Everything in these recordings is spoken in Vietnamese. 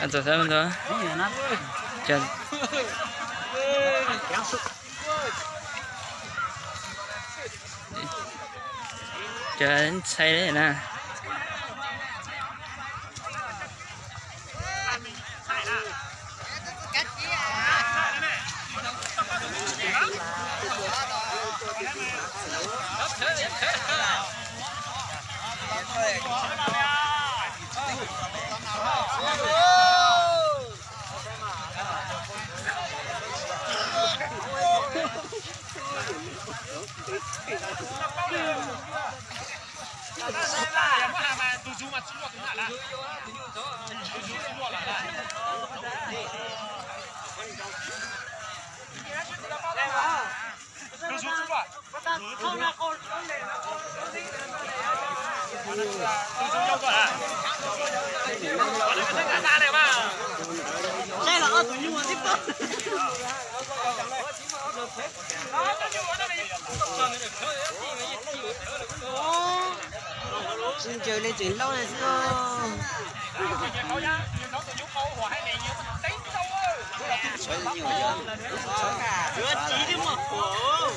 ăn tổ thêm nữa chờ. Chờ đến say đấy nè. Hãy subscribe cho kênh Ghiền Mì Gõ Để không bỏ lỡ những video hấp dẫn 这老二嘴用我这包。Xin chơi lên chuyển lâu này xưa xoay nhiều giờ chưa chỉ đi một của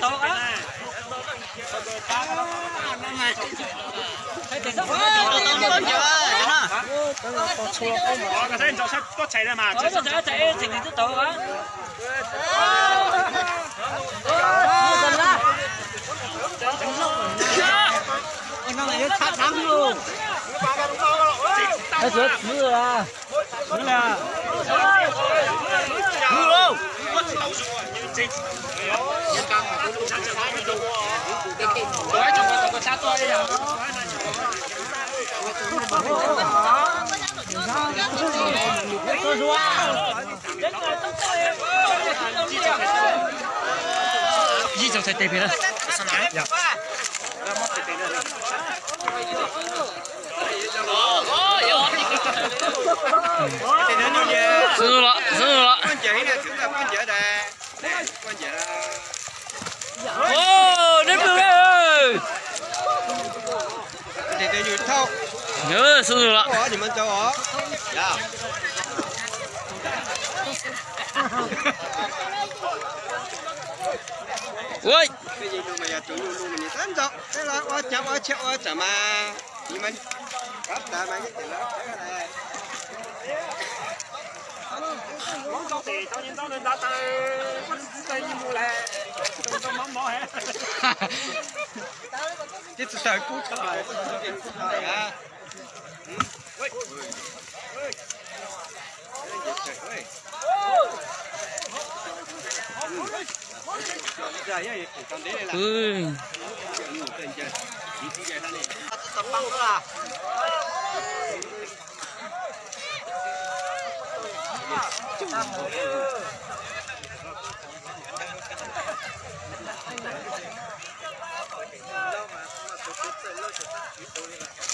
tốt á có chạy ra mà chạy chạy thì rất tốt á nó này nó thắng luôn nó rớt mưa à mưa là mưa luôn Đói cho con con sát tôi đi nào. Tôi rùa. Gì trong thời tệ phía đó? Sao nói? Dạ. Dư rồi, dư rồi. Con chị nè, chúng ta con chị đây. nhớ sưng rồi ạ. Dạ. Ui. Cái gì mà giờ chủ luôn mình tám chọc cái là quá chậm quá chậm quá chậm mà gì mình cấp ta mà cái tiền đó cái này muốn cho tiền tao nhìn tao lên đã tay tay nhìn mua lẹ tao mắm mỏ hết chết sợ cút cho lại. Dạ. Ừ. Tập băng đó à. Hãy subscribe cho kênh Ghiền Mì Gõ Để không bỏ lỡ những video hấp dẫn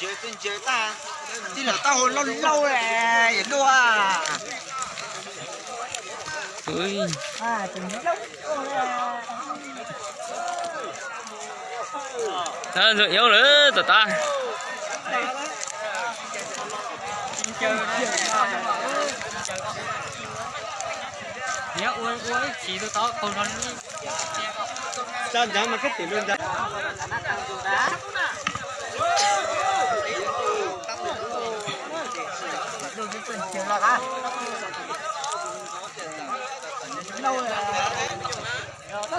chơi tên chơi ta. Tin là tao hồi lâu lâu nè vậy đua à. Ui À, từng lúc ta yếu nữa tụi ta. Nhớ uống uống chỉ tôi to còn còn sao chẳng mà cái tiền luôn ra đường cái tình chiều là hả lâu rồi 它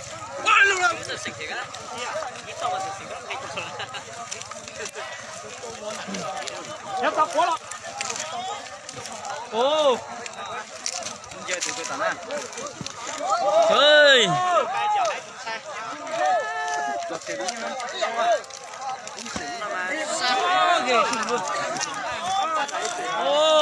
무슨 생태가? 있어 무슨 생각? 약간 보라. 오. 이제 되고 있잖아. 에이. 오.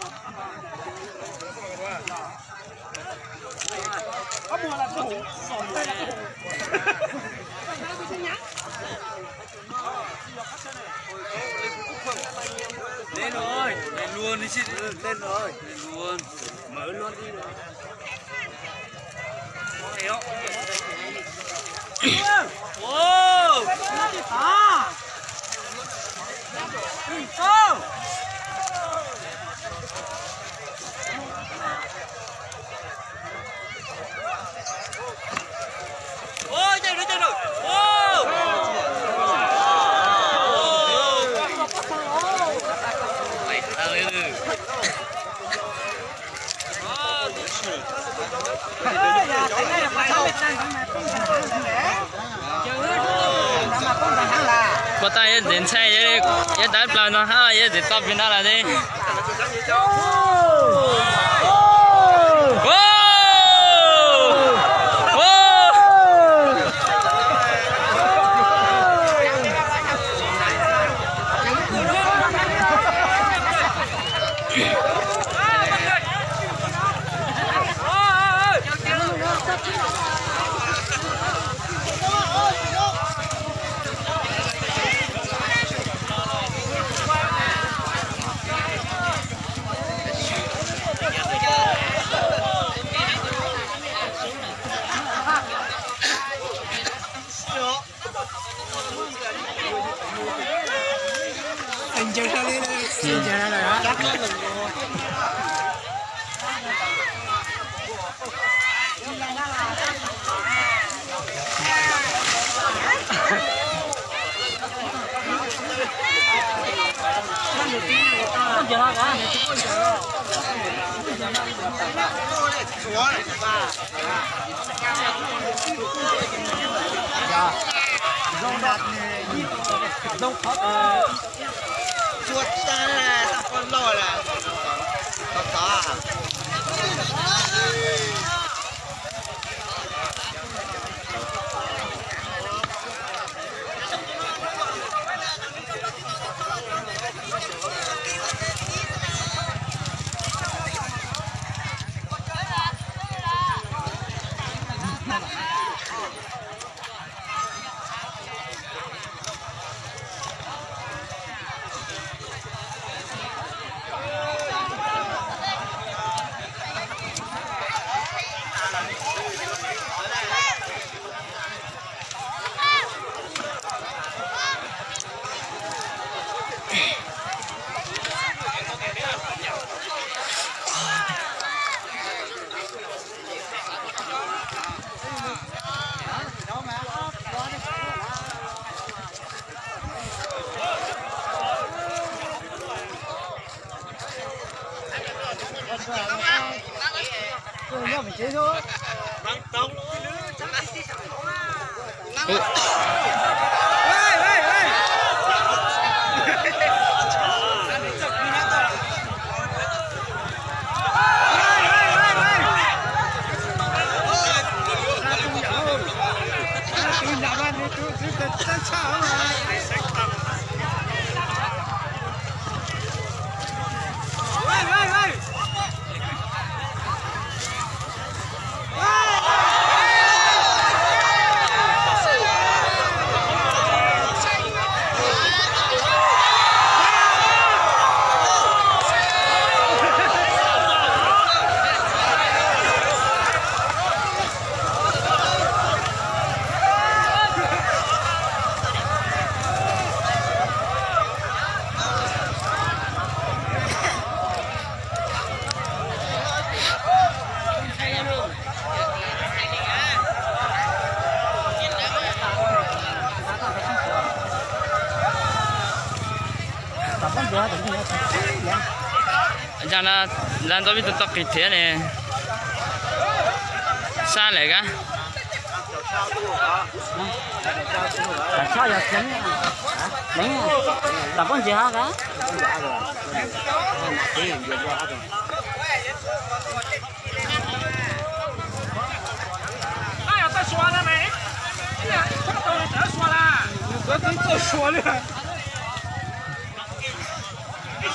chị lên rồi. Lên luôn. Mở luôn đi Wow! à không Ôi, chạy rồi, chạy rồi. Wow! Mày thằng lên rồi. có tay đến xe vậy vậy đá plan nó ha vậy để tập bên đó là đi Wow! Wow! Chuột ra là tao con lò là có có à Dạ, cho nó lên tôi biết tôi kịp thế này. Sao lại cả? Tại sao giờ đánh đánh là con gì hả cả ai ta xóa ra mày, cái này, cái tôi đã xóa ra, tôi tôi xóa rồi.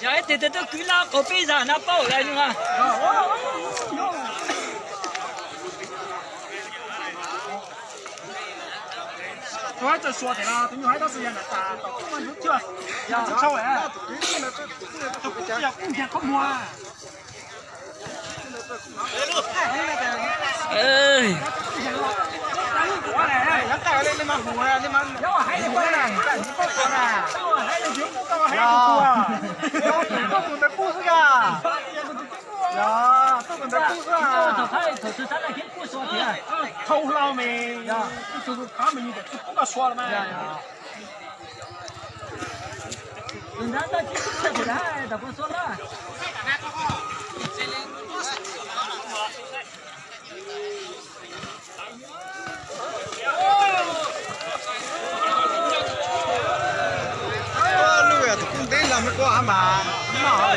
Dạ, thì tôi cứ la có bây giờ nó bảo lại nhưng mà. Tôi cho số thì là, tôi nhớ hai đó là ta, tôi không ăn chưa. Dạ, tôi cho ấy. Tôi cũng giờ cũng giờ không mua. Ê. Hãy subscribe cho kênh Ghiền Mì Gõ Để không bỏ lỡ những video hấp dẫn 呀，有这么的故事啊！呀，这么故事啊！你做炒菜，做做菜来听故。就是他们有的，不敢说了吗？人家在听故事呢，不说了。là mới có mà mà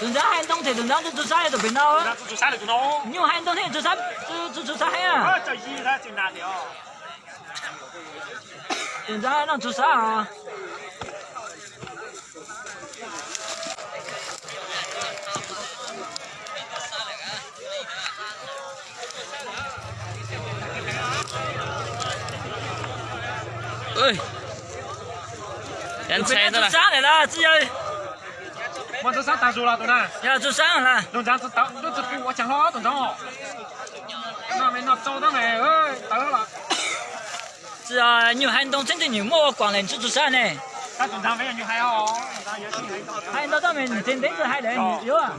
chúng ta hai đông thì chúng ta chúng ta được bên đâu á. Chúng ta được đâu nhiều hai đông thì chúng ta chúng chúng ta hay à? Chúng ta chúng ta chúng à. ơi đen xe nữa là sáng này là chị ơi mà tôi sáng tao dù là tôi nè giờ tôi sáng là tôi sáng tôi tao tôi tôi cũng chẳng lo tôi đó mà mình nộp cho đó này ơi tao là chị à nhiều hành động chính thì nhiều mua quảng lên chút tôi sáng này ta tuần tháng phải là nhiều hay ho hay đó đó mình trên đấy rồi hay đấy yếu à